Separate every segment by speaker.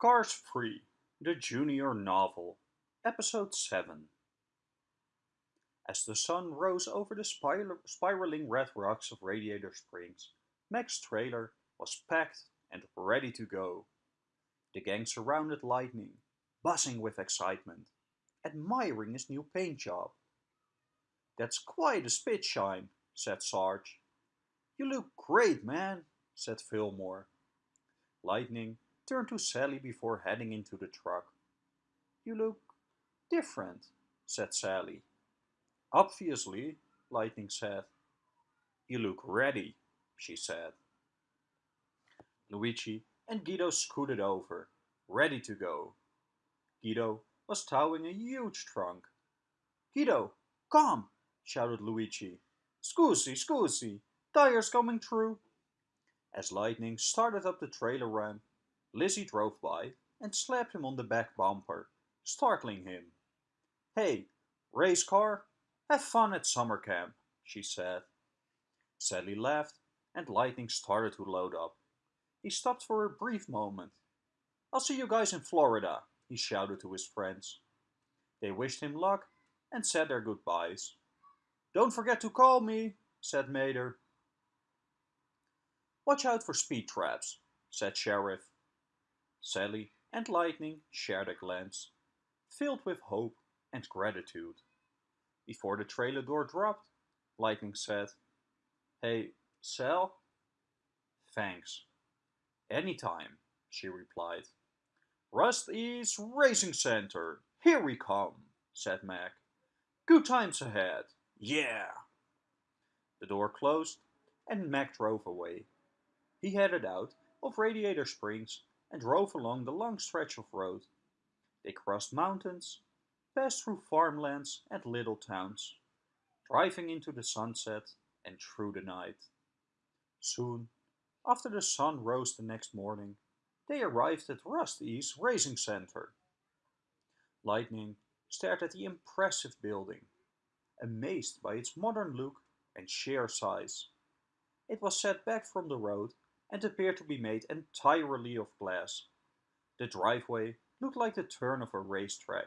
Speaker 1: Cars 3, the Junior Novel, Episode 7 As the sun rose over the spir spiraling red rocks of Radiator Springs, Mac's trailer was packed and ready to go. The gang surrounded Lightning, buzzing with excitement, admiring his new paint job. That's quite a spit shine, said Sarge. You look great, man, said Fillmore. Lightning turned to Sally before heading into the truck. You look different, said Sally. Obviously, Lightning said. You look ready, she said. Luigi and Guido scooted over, ready to go. Guido was towing a huge trunk. Guido, come, shouted Luigi. Scusi, scusi, tires coming through. As Lightning started up the trailer ramp, Lizzie drove by and slapped him on the back bumper, startling him. Hey, race car, have fun at summer camp, she said. Sally laughed and Lightning started to load up. He stopped for a brief moment. I'll see you guys in Florida, he shouted to his friends. They wished him luck and said their goodbyes. Don't forget to call me, said Mater. Watch out for speed traps, said Sheriff. Sally and Lightning shared a glance, filled with hope and gratitude. Before the trailer door dropped, Lightning said, Hey, Sal? Thanks. Anytime, she replied. Rust-eze Racing Center, here we come, said Mac. Good times ahead, yeah. The door closed and Mac drove away. He headed out of Radiator Springs and drove along the long stretch of road. They crossed mountains, passed through farmlands and little towns, driving into the sunset and through the night. Soon, after the sun rose the next morning, they arrived at Rust-eze Racing Center. Lightning stared at the impressive building, amazed by its modern look and sheer size. It was set back from the road and appeared to be made entirely of glass. The driveway looked like the turn of a racetrack,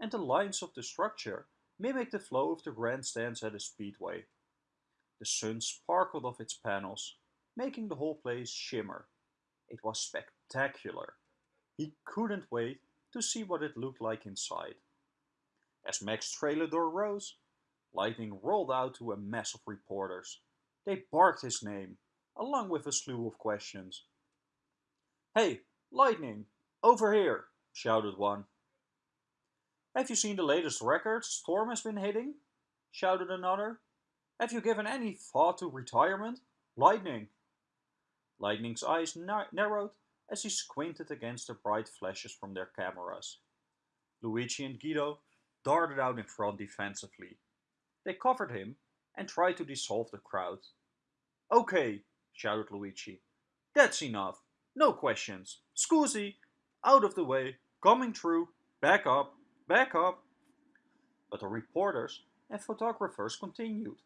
Speaker 1: and the lines of the structure mimicked the flow of the grandstands at a speedway. The sun sparkled off its panels, making the whole place shimmer. It was spectacular. He couldn't wait to see what it looked like inside. As Mac's trailer door rose, Lightning rolled out to a mass of reporters. They barked his name, along with a slew of questions. Hey, Lightning, over here, shouted one. Have you seen the latest records Storm has been hitting? shouted another. Have you given any thought to retirement? Lightning. Lightning's eyes narrowed as he squinted against the bright flashes from their cameras. Luigi and Guido darted out in front defensively. They covered him and tried to dissolve the crowd. Okay, shouted Luigi. That's enough. No questions. Scusi, out of the way, coming through, back up, back up. But the reporters and photographers continued,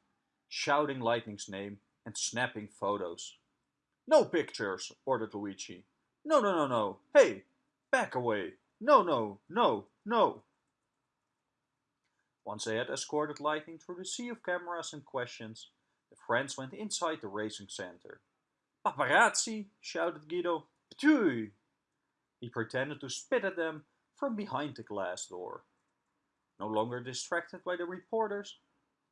Speaker 1: shouting Lightning's name and snapping photos. No pictures, ordered Luigi. No, no, no, no. Hey, back away. No, no, no, no. Once they had escorted Lightning through the sea of cameras and questions, the friends went inside the racing center. Paparazzi, shouted Guido. Ptui! He pretended to spit at them from behind the glass door. No longer distracted by the reporters,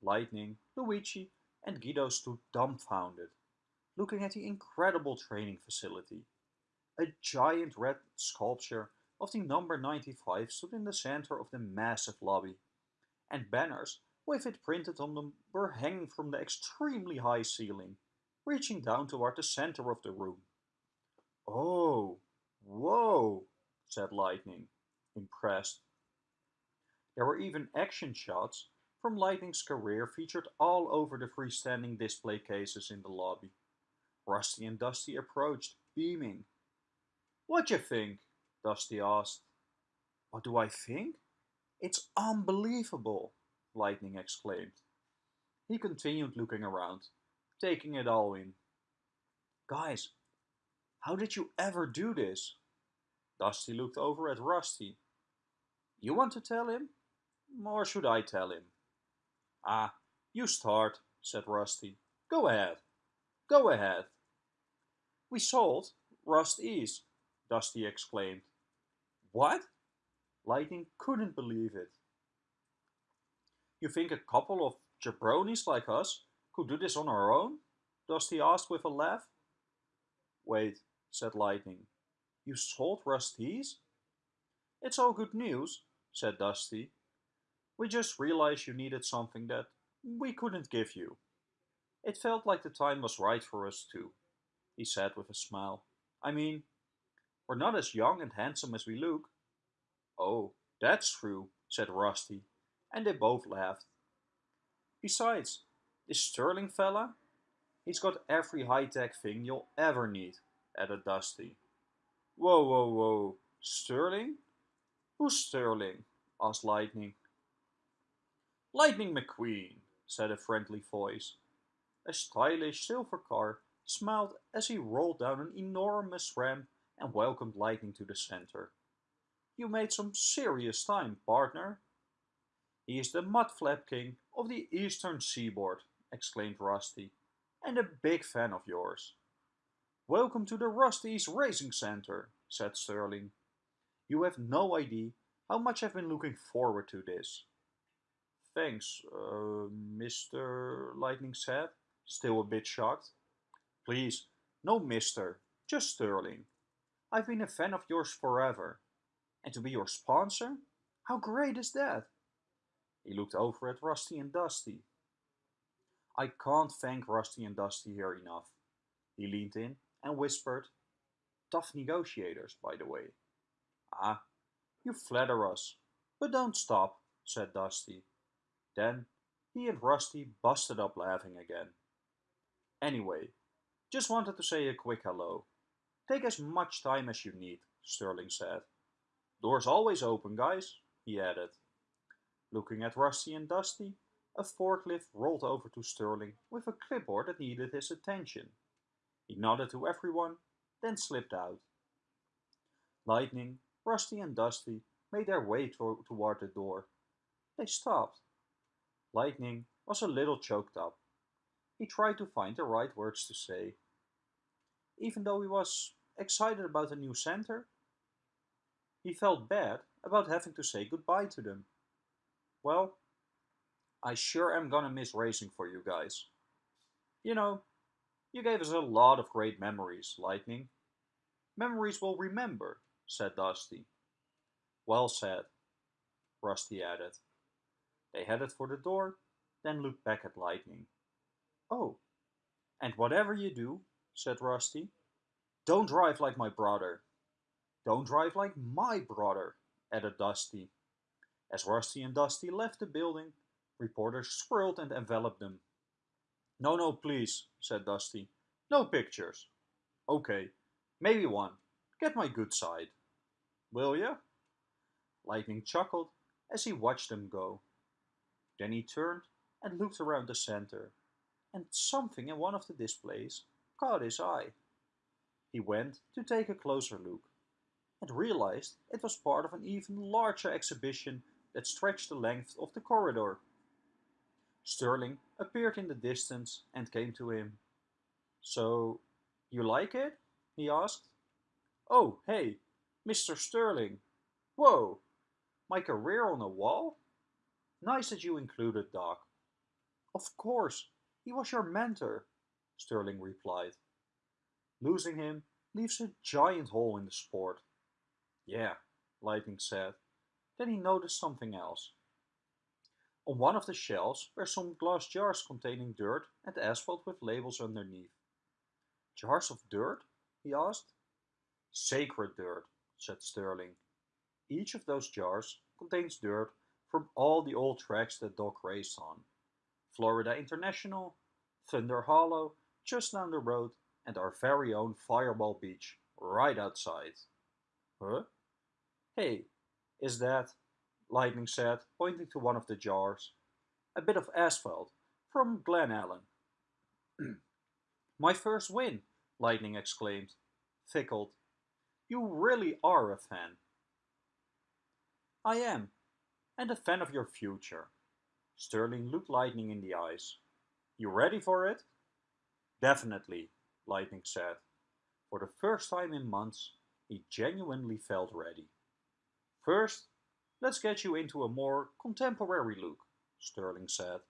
Speaker 1: Lightning, Luigi, and Guido stood dumbfounded looking at the incredible training facility. A giant red sculpture of the number 95 stood in the center of the massive lobby, and banners with it printed on them were hanging from the extremely high ceiling, reaching down toward the center of the room. Oh, whoa, said Lightning, impressed. There were even action shots from Lightning's career featured all over the freestanding display cases in the lobby. Rusty and Dusty approached, beaming. What you think? Dusty asked. What do I think? It's unbelievable, Lightning exclaimed. He continued looking around, taking it all in. Guys, how did you ever do this? Dusty looked over at Rusty. You want to tell him? Or should I tell him? Ah, you start, said Rusty. Go ahead. Go ahead. We sold Rust-eze, Dusty exclaimed. What? Lightning couldn't believe it. You think a couple of jabronis like us could do this on our own? Dusty asked with a laugh. Wait, said Lightning. You sold Rust-eze? It's all good news, said Dusty. We just realized you needed something that we couldn't give you. It felt like the time was right for us too, he said with a smile. I mean, we're not as young and handsome as we look. Oh, that's true, said Rusty, and they both laughed. Besides, this Sterling fella, he's got every high-tech thing you'll ever need, added Dusty. Whoa, whoa, whoa, Sterling? Who's Sterling? asked Lightning. Lightning McQueen, said a friendly voice. A stylish silver car smiled as he rolled down an enormous ramp and welcomed Lightning to the center. You made some serious time, partner. He is the Mudflap King of the Eastern Seaboard, exclaimed Rusty, and a big fan of yours. Welcome to the Rust-eze Racing Center, said Sterling. You have no idea how much I've been looking forward to this. Thanks, uh, Mr. Lightning said, still a bit shocked. Please, no mister, just Sterling. I've been a fan of yours forever. And to be your sponsor? How great is that? He looked over at Rusty and Dusty. I can't thank Rusty and Dusty here enough. He leaned in and whispered, Tough negotiators, by the way. Ah, you flatter us. But don't stop, said Dusty. Then he and Rusty busted up laughing again. Anyway, just wanted to say a quick hello. Take as much time as you need, Sterling said. Door's always open, guys, he added. Looking at Rusty and Dusty, a forklift rolled over to Sterling with a clipboard that needed his attention. He nodded to everyone, then slipped out. Lightning, Rusty and Dusty made their way to toward the door. They stopped. Lightning was a little choked up. He tried to find the right words to say. Even though he was excited about the new center, he felt bad about having to say goodbye to them. Well, I sure am gonna miss racing for you guys. You know, you gave us a lot of great memories, Lightning. Memories we'll remember, said Dusty. Well said, Rusty added. They headed for the door, then looked back at Lightning. Oh, and whatever you do, said Rusty, don't drive like my brother. Don't drive like my brother, added Dusty. As Rusty and Dusty left the building, reporters swirled and enveloped them. No, no, please, said Dusty. No pictures. Okay, maybe one. Get my good side. Will ya? Lightning chuckled as he watched them go. Then he turned and looked around the center, and something in one of the displays caught his eye. He went to take a closer look and realized it was part of an even larger exhibition that stretched the length of the corridor. Sterling appeared in the distance and came to him. So, you like it? he asked. Oh, hey, Mr. Sterling. Whoa, my career on a wall? Nice that you included Doc. Of course, he was your mentor, Sterling replied. Losing him leaves a giant hole in the sport. Yeah, Lightning said. Then he noticed something else. On one of the shelves were some glass jars containing dirt and asphalt with labels underneath. Jars of dirt? he asked. Sacred dirt, said Sterling. Each of those jars contains dirt from all the old tracks that Doc raced on. Florida International, Thunder Hollow, just down the road, and our very own Fireball Beach, right outside. Huh? Hey, is that, Lightning said, pointing to one of the jars, a bit of asphalt from Glen Ellen. My first win, Lightning exclaimed, tickled. You really are a fan. I am, and a fan of your future. Sterling looked Lightning in the eyes. You ready for it? Definitely, Lightning said. For the first time in months, he genuinely felt ready. First, let's get you into a more contemporary look, Sterling said.